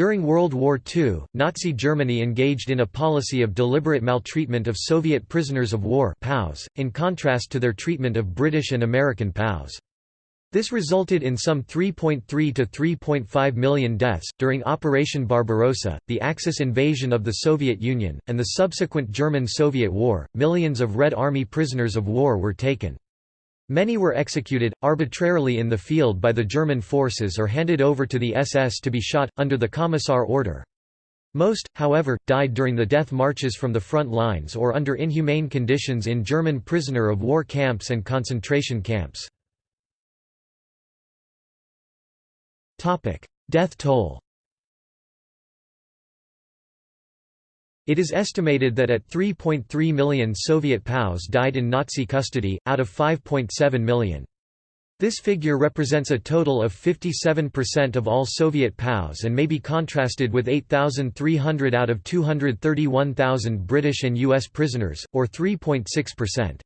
During World War II, Nazi Germany engaged in a policy of deliberate maltreatment of Soviet prisoners of war POWs, in contrast to their treatment of British and American POWs. This resulted in some 3.3 to 3.5 million deaths. During Operation Barbarossa, the Axis invasion of the Soviet Union, and the subsequent German Soviet War, millions of Red Army prisoners of war were taken. Many were executed, arbitrarily in the field by the German forces or handed over to the SS to be shot, under the Commissar order. Most, however, died during the death marches from the front lines or under inhumane conditions in German prisoner of war camps and concentration camps. Death toll It is estimated that at 3.3 million Soviet POWs died in Nazi custody, out of 5.7 million. This figure represents a total of 57% of all Soviet POWs and may be contrasted with 8,300 out of 231,000 British and U.S. prisoners, or 3.6%.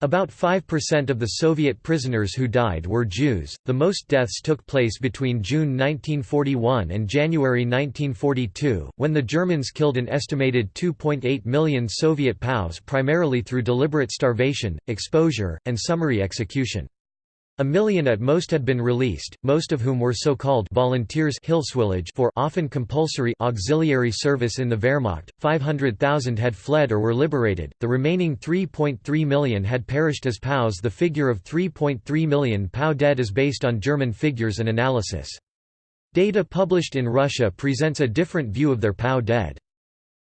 About 5% of the Soviet prisoners who died were Jews. The most deaths took place between June 1941 and January 1942, when the Germans killed an estimated 2.8 million Soviet POWs primarily through deliberate starvation, exposure, and summary execution. A million at most had been released, most of whom were so-called volunteers for often compulsory auxiliary service in the Wehrmacht, 500,000 had fled or were liberated, the remaining 3.3 million had perished as POWs The figure of 3.3 million POW dead is based on German figures and analysis. Data published in Russia presents a different view of their POW dead.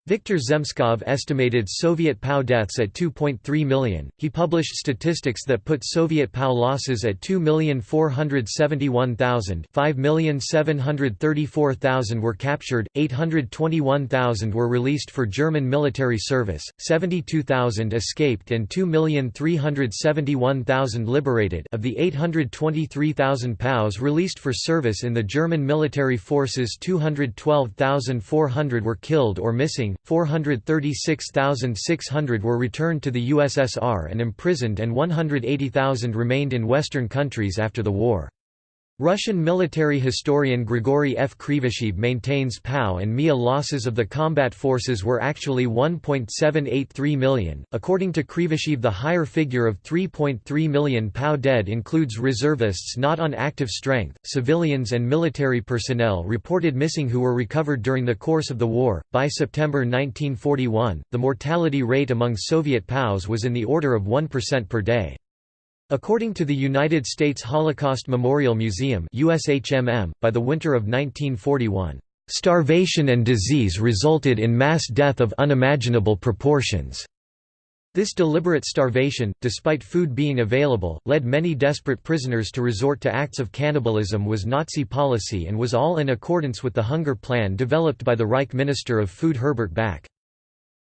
Viktor Zemskov estimated Soviet POW deaths at 2.3 million. He published statistics that put Soviet POW losses at 2,471,000. 5,734,000 were captured, 821,000 were released for German military service, 72,000 escaped, and 2,371,000 liberated. Of the 823,000 POWs released for service in the German military forces, 212,400 were killed or missing 436,600 were returned to the USSR and imprisoned and 180,000 remained in Western countries after the war. Russian military historian Grigory F. Krivosheev maintains POW and MIA losses of the combat forces were actually 1.783 million. According to Krivosheev, the higher figure of 3.3 million POW dead includes reservists not on active strength, civilians, and military personnel reported missing who were recovered during the course of the war. By September 1941, the mortality rate among Soviet POWs was in the order of 1% per day. According to the United States Holocaust Memorial Museum USHMM, by the winter of 1941, "...starvation and disease resulted in mass death of unimaginable proportions." This deliberate starvation, despite food being available, led many desperate prisoners to resort to acts of cannibalism was Nazi policy and was all in accordance with the hunger plan developed by the Reich Minister of Food Herbert Backe.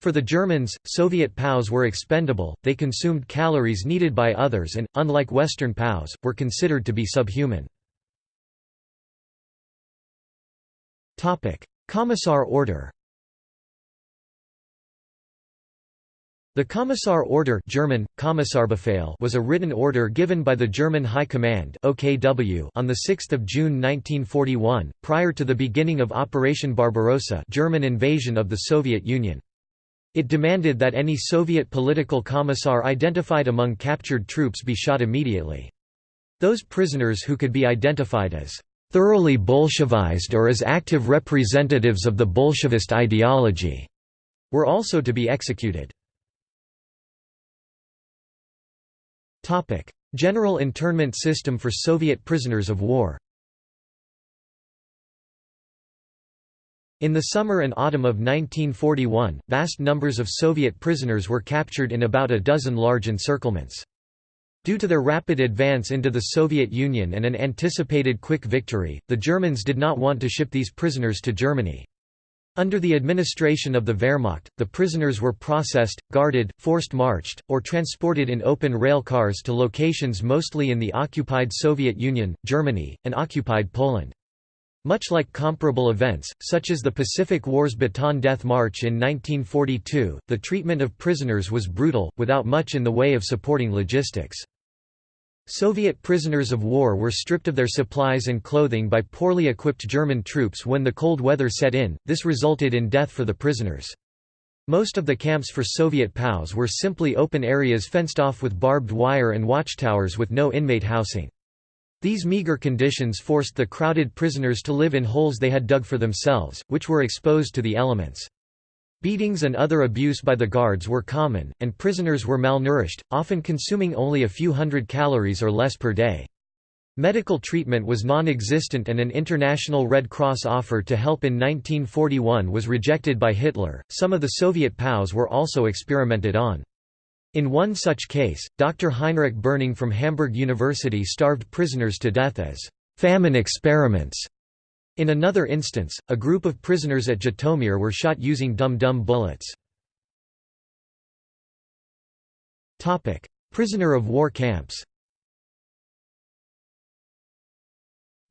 For the Germans, Soviet POWs were expendable, they consumed calories needed by others and, unlike Western POWs, were considered to be subhuman. Commissar order The Commissar Order German, Kommissarbefehl was a written order given by the German High Command OKW on 6 June 1941, prior to the beginning of Operation Barbarossa German invasion of the Soviet Union. It demanded that any Soviet political commissar identified among captured troops be shot immediately. Those prisoners who could be identified as thoroughly Bolshevized or as active representatives of the Bolshevist ideology were also to be executed. General internment system for Soviet prisoners of war In the summer and autumn of 1941, vast numbers of Soviet prisoners were captured in about a dozen large encirclements. Due to their rapid advance into the Soviet Union and an anticipated quick victory, the Germans did not want to ship these prisoners to Germany. Under the administration of the Wehrmacht, the prisoners were processed, guarded, forced marched, or transported in open rail cars to locations mostly in the occupied Soviet Union, Germany, and occupied Poland. Much like comparable events, such as the Pacific War's Bataan Death March in 1942, the treatment of prisoners was brutal, without much in the way of supporting logistics. Soviet prisoners of war were stripped of their supplies and clothing by poorly equipped German troops when the cold weather set in, this resulted in death for the prisoners. Most of the camps for Soviet POWs were simply open areas fenced off with barbed wire and watchtowers with no inmate housing. These meager conditions forced the crowded prisoners to live in holes they had dug for themselves, which were exposed to the elements. Beatings and other abuse by the guards were common, and prisoners were malnourished, often consuming only a few hundred calories or less per day. Medical treatment was non-existent and an International Red Cross offer to help in 1941 was rejected by Hitler. Some of the Soviet POWs were also experimented on. In one such case, Dr. Heinrich Berning from Hamburg University starved prisoners to death as famine experiments in another instance, a group of prisoners at Zhytomyr were shot using dum-dum bullets. Prisoner of war camps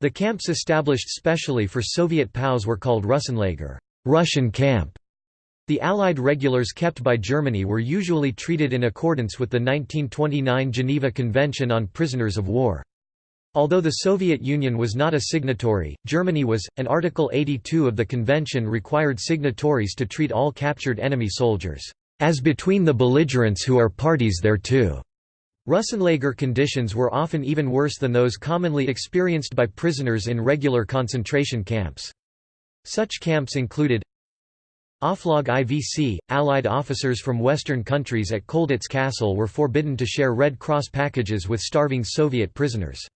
The camps established specially for Soviet POWs were called Russenlager Russian camp". The Allied regulars kept by Germany were usually treated in accordance with the 1929 Geneva Convention on Prisoners of War. Although the Soviet Union was not a signatory, Germany was, and Article 82 of the convention required signatories to treat all captured enemy soldiers, "...as between the belligerents who are parties thereto." Russenlager conditions were often even worse than those commonly experienced by prisoners in regular concentration camps. Such camps included Oflag IVC, Allied officers from Western countries at Colditz Castle were forbidden to share Red Cross packages with starving Soviet prisoners.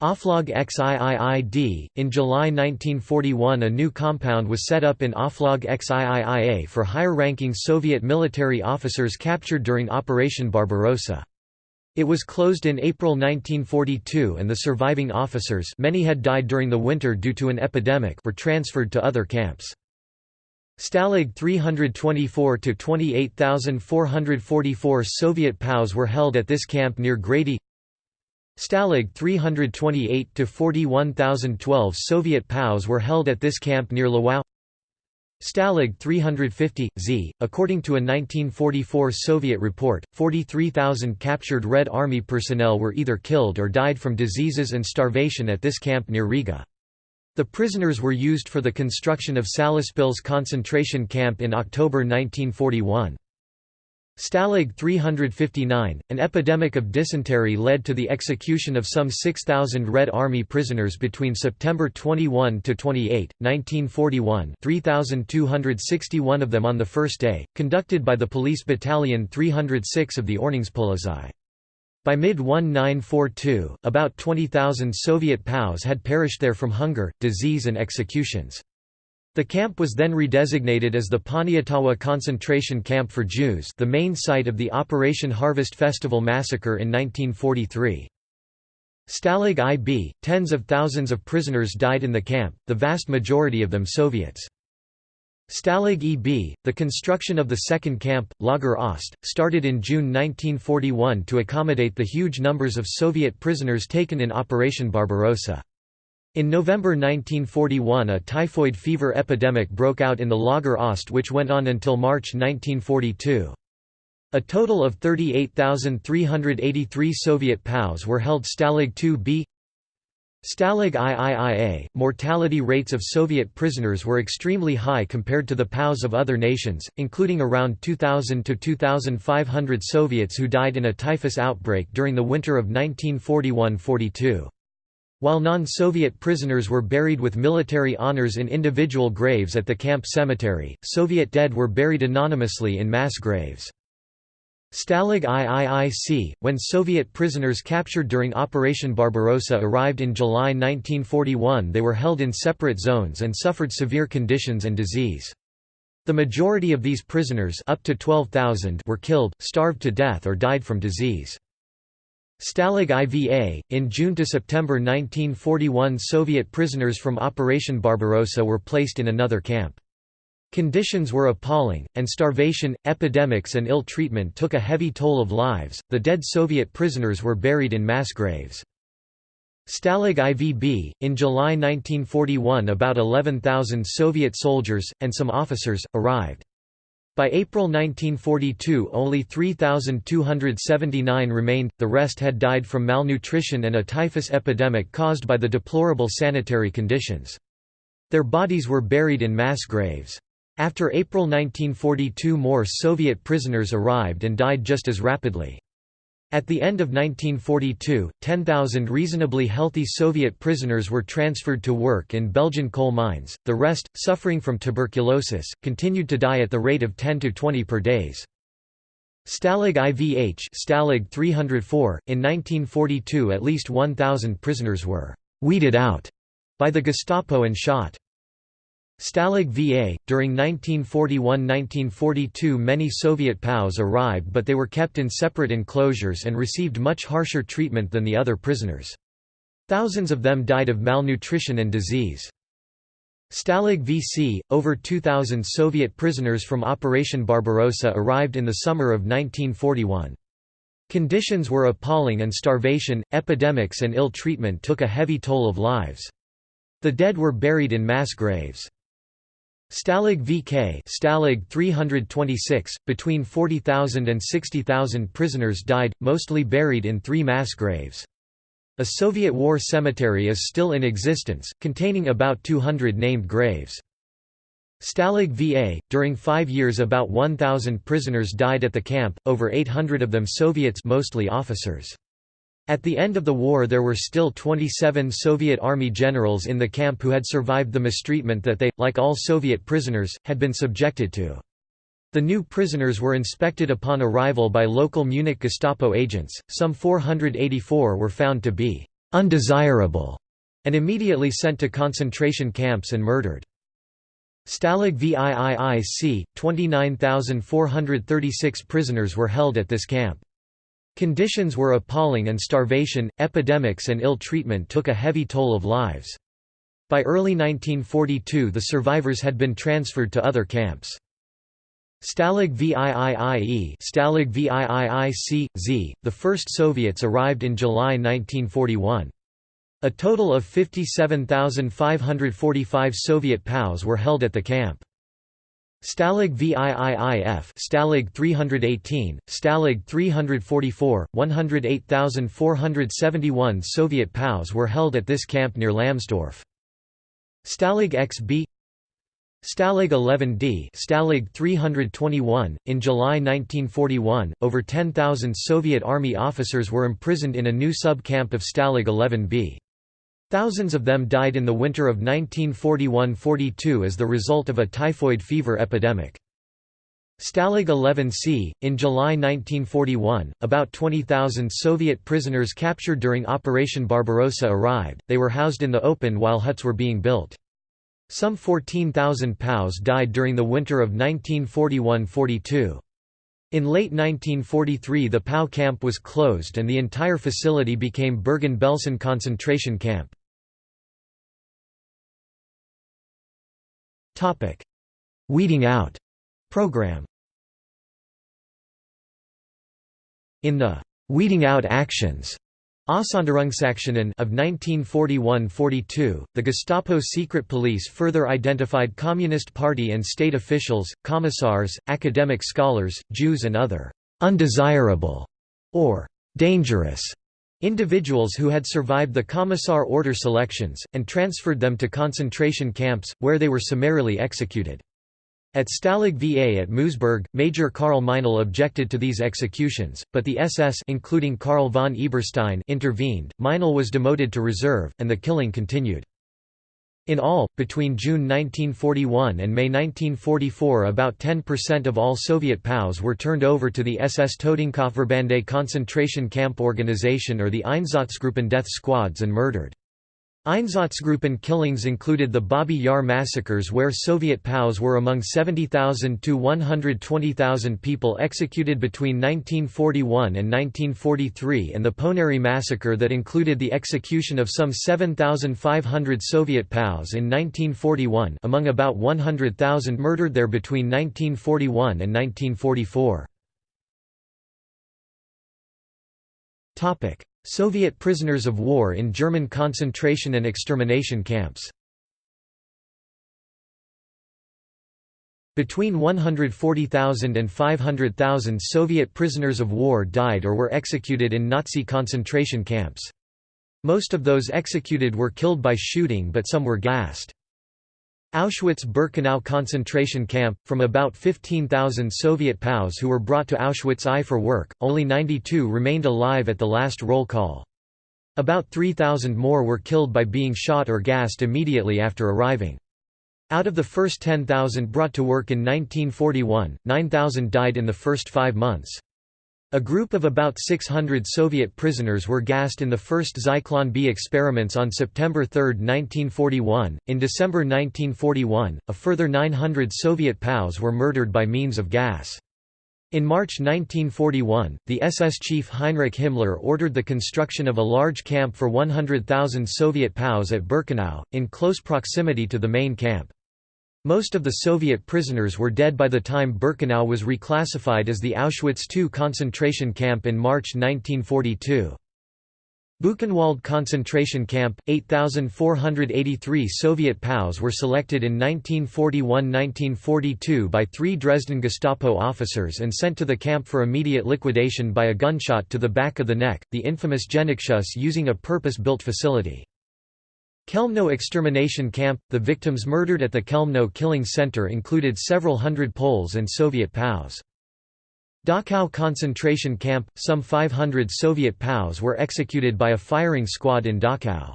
Oflag XIIID. In July 1941, a new compound was set up in Oflag XIIIA for higher ranking Soviet military officers captured during Operation Barbarossa. It was closed in April 1942 and the surviving officers many had died during the winter due to an epidemic were transferred to other camps. Stalag 324 to 28444 Soviet POWs were held at this camp near Grady Stalag 328 to 41012 Soviet POWs were held at this camp near Lwów. Stalag 350 Z. According to a 1944 Soviet report, 43,000 captured Red Army personnel were either killed or died from diseases and starvation at this camp near Riga. The prisoners were used for the construction of Salaspils concentration camp in October 1941. Stalag 359, an epidemic of dysentery led to the execution of some 6,000 Red Army prisoners between September 21 to 28, 1941 3,261 of them on the first day, conducted by the Police Battalion 306 of the Ordnungspolizei. By mid-1942, about 20,000 Soviet POWs had perished there from hunger, disease and executions. The camp was then redesignated as the Poniatowa concentration camp for Jews the main site of the Operation Harvest Festival massacre in 1943. Stalag IB, tens of thousands of prisoners died in the camp, the vast majority of them Soviets. Stalag EB, the construction of the second camp, Lager Ost, started in June 1941 to accommodate the huge numbers of Soviet prisoners taken in Operation Barbarossa. In November 1941 a typhoid fever epidemic broke out in the Lager Ost which went on until March 1942. A total of 38,383 Soviet POWs were held Stalag 2B Stalag IIIA, mortality rates of Soviet prisoners were extremely high compared to the POWs of other nations, including around 2,000 to 2,500 Soviets who died in a typhus outbreak during the winter of 1941–42. While non-Soviet prisoners were buried with military honors in individual graves at the camp cemetery, Soviet dead were buried anonymously in mass graves. Stalag IIIC, when Soviet prisoners captured during Operation Barbarossa arrived in July 1941 they were held in separate zones and suffered severe conditions and disease. The majority of these prisoners up to 12,000 were killed, starved to death or died from disease. Stalag IVA, in June to September 1941 Soviet prisoners from Operation Barbarossa were placed in another camp. Conditions were appalling, and starvation, epidemics and ill treatment took a heavy toll of lives. The dead Soviet prisoners were buried in mass graves. Stalag IVB, in July 1941 about 11,000 Soviet soldiers, and some officers, arrived. By April 1942 only 3,279 remained, the rest had died from malnutrition and a typhus epidemic caused by the deplorable sanitary conditions. Their bodies were buried in mass graves. After April 1942 more Soviet prisoners arrived and died just as rapidly. At the end of 1942, 10,000 reasonably healthy Soviet prisoners were transferred to work in Belgian coal mines, the rest, suffering from tuberculosis, continued to die at the rate of 10 to 20 per days. Stalag IVH Stalag 304, in 1942 at least 1,000 prisoners were «weeded out» by the Gestapo and shot. Stalag VA – During 1941–1942 many Soviet POWs arrived but they were kept in separate enclosures and received much harsher treatment than the other prisoners. Thousands of them died of malnutrition and disease. Stalag VC – Over 2,000 Soviet prisoners from Operation Barbarossa arrived in the summer of 1941. Conditions were appalling and starvation, epidemics and ill treatment took a heavy toll of lives. The dead were buried in mass graves. Stalag VK Stalag 326, between 40,000 and 60,000 prisoners died, mostly buried in three mass graves. A Soviet war cemetery is still in existence, containing about 200 named graves. Stalag VA – During five years about 1,000 prisoners died at the camp, over 800 of them Soviets mostly officers. At the end of the war there were still 27 Soviet Army generals in the camp who had survived the mistreatment that they, like all Soviet prisoners, had been subjected to. The new prisoners were inspected upon arrival by local Munich Gestapo agents, some 484 were found to be «undesirable» and immediately sent to concentration camps and murdered. Stalag VIIIC, 29,436 prisoners were held at this camp. Conditions were appalling and starvation, epidemics and ill treatment took a heavy toll of lives. By early 1942 the survivors had been transferred to other camps. Stalag VIIIE Stalag VIIIC, the first Soviets arrived in July 1941. A total of 57,545 Soviet POWs were held at the camp. Stalag VIIIF Stalag 318, Stalag 344, 108,471 Soviet POWs were held at this camp near Lamsdorf. Stalag XB Stalag 11D Stalag 321, in July 1941, over 10,000 Soviet Army officers were imprisoned in a new sub-camp of Stalag 11B. Thousands of them died in the winter of 1941–42 as the result of a typhoid fever epidemic. Stalag 11C, in July 1941, about 20,000 Soviet prisoners captured during Operation Barbarossa arrived, they were housed in the open while huts were being built. Some 14,000 POWs died during the winter of 1941–42. In late 1943 the POW camp was closed and the entire facility became Bergen-Belsen concentration camp. Weeding out program In the «weeding out actions» Aussonderungsaktionen of 1941–42, the Gestapo secret police further identified Communist Party and state officials, commissars, academic scholars, Jews and other «undesirable» or «dangerous» individuals who had survived the Commissar order selections, and transferred them to concentration camps, where they were summarily executed. At Stalag VA at Moosburg, Major Karl Meinel objected to these executions, but the SS including Karl von Eberstein intervened, Meinl was demoted to reserve, and the killing continued. In all, between June 1941 and May 1944 about 10% of all Soviet POWs were turned over to the SS Totenkopfverbände concentration camp organization or the Einsatzgruppen death squads and murdered. Einsatzgruppen killings included the Babi Yar massacres where Soviet POWs were among 70,000 to 120,000 people executed between 1941 and 1943 and the Ponary massacre that included the execution of some 7,500 Soviet POWs in 1941 among about 100,000 murdered there between 1941 and 1944. Soviet prisoners of war in German concentration and extermination camps Between 140,000 and 500,000 Soviet prisoners of war died or were executed in Nazi concentration camps. Most of those executed were killed by shooting but some were gassed. Auschwitz-Birkenau concentration camp, from about 15,000 Soviet POWs who were brought to Auschwitz I for work, only 92 remained alive at the last roll call. About 3,000 more were killed by being shot or gassed immediately after arriving. Out of the first 10,000 brought to work in 1941, 9,000 died in the first five months. A group of about 600 Soviet prisoners were gassed in the first Zyklon B experiments on September 3, 1941. In December 1941, a further 900 Soviet POWs were murdered by means of gas. In March 1941, the SS chief Heinrich Himmler ordered the construction of a large camp for 100,000 Soviet POWs at Birkenau, in close proximity to the main camp. Most of the Soviet prisoners were dead by the time Birkenau was reclassified as the Auschwitz II concentration camp in March 1942. Buchenwald concentration camp, 8,483 Soviet POWs were selected in 1941–1942 by three Dresden Gestapo officers and sent to the camp for immediate liquidation by a gunshot to the back of the neck, the infamous Genickschuss using a purpose-built facility. Chelmno extermination camp – The victims murdered at the Chelmno killing center included several hundred Poles and Soviet POWs. Dachau concentration camp – Some 500 Soviet POWs were executed by a firing squad in Dachau.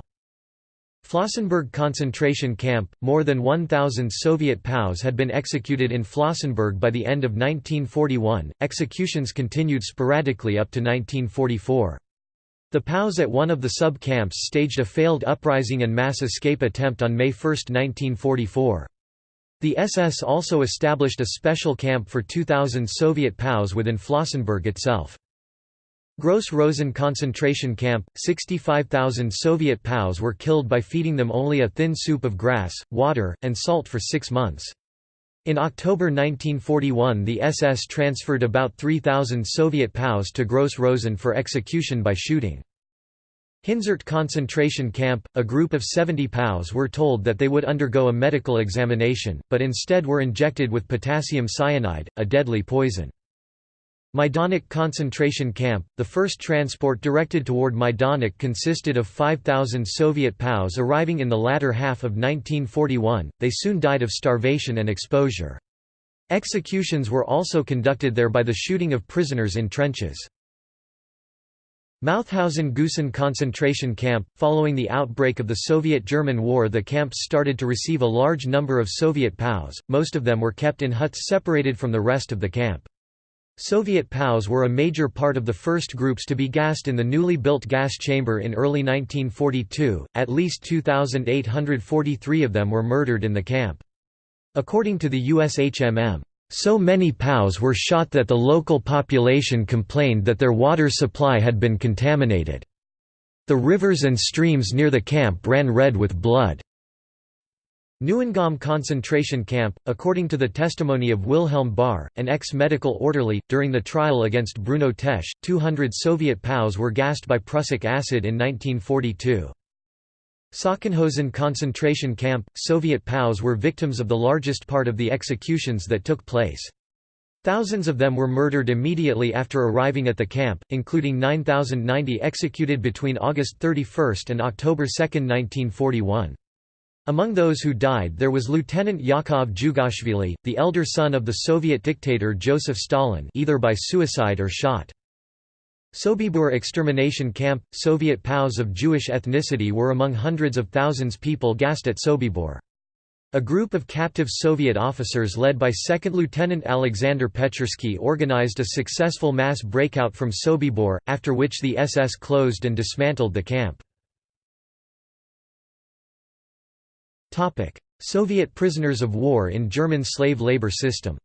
Flossenburg concentration camp – More than 1,000 Soviet POWs had been executed in Flossenburg by the end of 1941, executions continued sporadically up to 1944. The POWs at one of the sub-camps staged a failed uprising and mass escape attempt on May 1, 1944. The SS also established a special camp for 2,000 Soviet POWs within Flossenburg itself. Gross Rosen concentration camp, 65,000 Soviet POWs were killed by feeding them only a thin soup of grass, water, and salt for six months. In October 1941 the SS transferred about 3,000 Soviet POWs to Gross Rosen for execution by shooting. Hinzert concentration camp, a group of 70 POWs were told that they would undergo a medical examination, but instead were injected with potassium cyanide, a deadly poison. Majdanek concentration camp, the first transport directed toward Majdanek consisted of 5,000 Soviet POWs arriving in the latter half of 1941, they soon died of starvation and exposure. Executions were also conducted there by the shooting of prisoners in trenches. Mauthausen-Gusen concentration camp Following the outbreak of the Soviet-German War the camps started to receive a large number of Soviet POWs, most of them were kept in huts separated from the rest of the camp. Soviet POWs were a major part of the first groups to be gassed in the newly built gas chamber in early 1942, at least 2,843 of them were murdered in the camp. According to the USHMM, so many POWs were shot that the local population complained that their water supply had been contaminated. The rivers and streams near the camp ran red with blood. Neuengamme concentration camp, according to the testimony of Wilhelm Bahr, an ex-medical orderly, during the trial against Bruno Tesch, 200 Soviet POWs were gassed by prussic acid in 1942. Sachsenhausen concentration camp, Soviet POWs were victims of the largest part of the executions that took place. Thousands of them were murdered immediately after arriving at the camp, including 9,090 executed between August 31 and October 2, 1941. Among those who died there was Lieutenant Yakov Jugashvili, the elder son of the Soviet dictator Joseph Stalin either by suicide or shot. Sobibor extermination camp – Soviet POWs of Jewish ethnicity were among hundreds of thousands people gassed at Sobibor. A group of captive Soviet officers led by 2nd Lieutenant Alexander Pechersky organized a successful mass breakout from Sobibor, after which the SS closed and dismantled the camp. Soviet prisoners of war in German slave labor system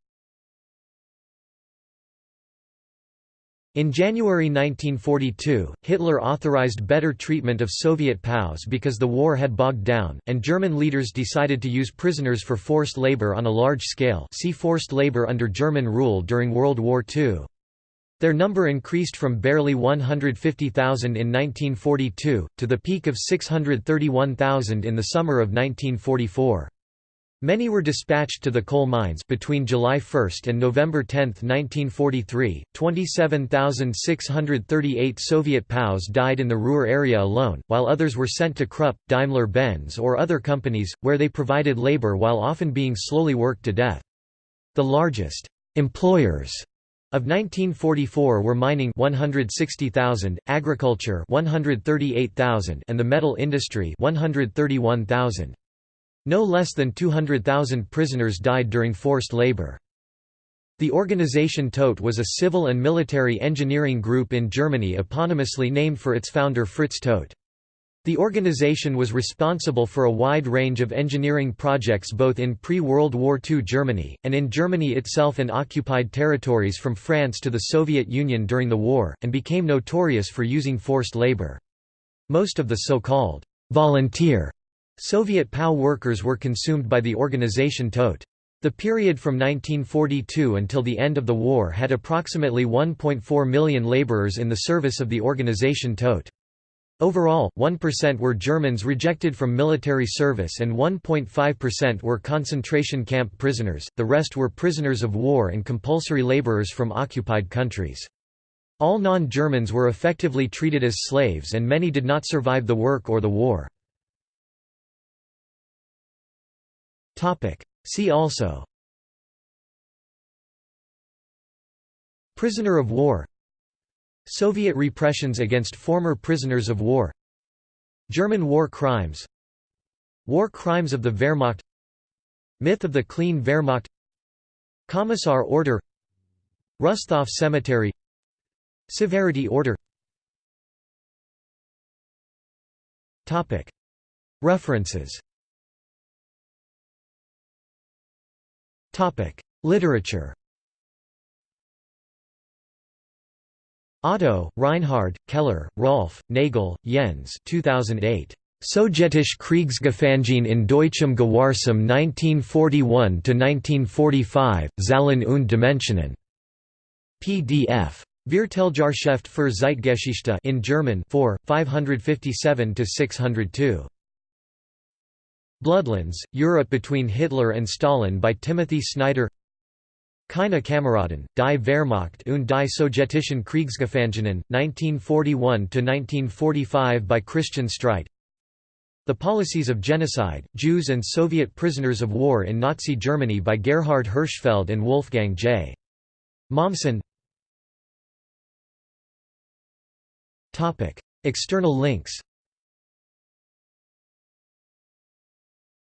In January 1942, Hitler authorized better treatment of Soviet POWs because the war had bogged down, and German leaders decided to use prisoners for forced labor on a large scale see forced labor under German rule during World War II. Their number increased from barely 150,000 in 1942, to the peak of 631,000 in the summer of 1944. Many were dispatched to the coal mines between July 1 and November 10, 1943. 27,638 Soviet POWs died in the Ruhr area alone, while others were sent to Krupp, Daimler-Benz or other companies, where they provided labor while often being slowly worked to death. The largest employers of 1944 were mining 160,000, agriculture 138,000 and the metal industry 131,000. No less than 200,000 prisoners died during forced labor. The organization Todt was a civil and military engineering group in Germany eponymously named for its founder Fritz Todt. The organization was responsible for a wide range of engineering projects both in pre-World War II Germany, and in Germany itself and occupied territories from France to the Soviet Union during the war, and became notorious for using forced labor. Most of the so-called volunteer Soviet POW workers were consumed by the organization Todt. The period from 1942 until the end of the war had approximately 1.4 million laborers in the service of the organization Todt. Overall, 1% were Germans rejected from military service and 1.5% were concentration camp prisoners, the rest were prisoners of war and compulsory laborers from occupied countries. All non-Germans were effectively treated as slaves and many did not survive the work or the war. See also Prisoner of war Soviet repressions against former prisoners of war. German war crimes. War crimes of the Wehrmacht. Myth of the Clean Wehrmacht. Commissar Order. Rusthof Cemetery. Severity Order. References. Literature Otto, Reinhard, Keller, Rolf, Nagel, Jens 2008. Sowjetische Kriegsgefangene in Deutschem Gewahrsam 1941–1945, Zahlen und Dimensionen. PDF. Vierteljahrschrift für Zeitgeschichte in German 4, 557–602. Bloodlands, Europe between Hitler and Stalin by Timothy Snyder Keine Kameraden, die Wehrmacht und die sowjetischen Kriegsgefangenen, 1941–1945 by Christian Streit. The Policies of Genocide, Jews and Soviet Prisoners of War in Nazi Germany by Gerhard Hirschfeld and Wolfgang J. Mommsen. External links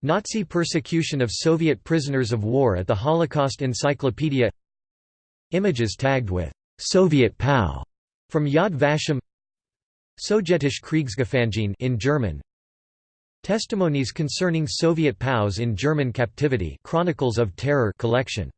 Nazi persecution of Soviet prisoners of war at the Holocaust Encyclopedia. Images tagged with «Soviet POW» from Yad Vashem. Sowjetische Kriegsgefangene in German. Testimonies concerning Soviet POWs in German captivity Chronicles of Terror collection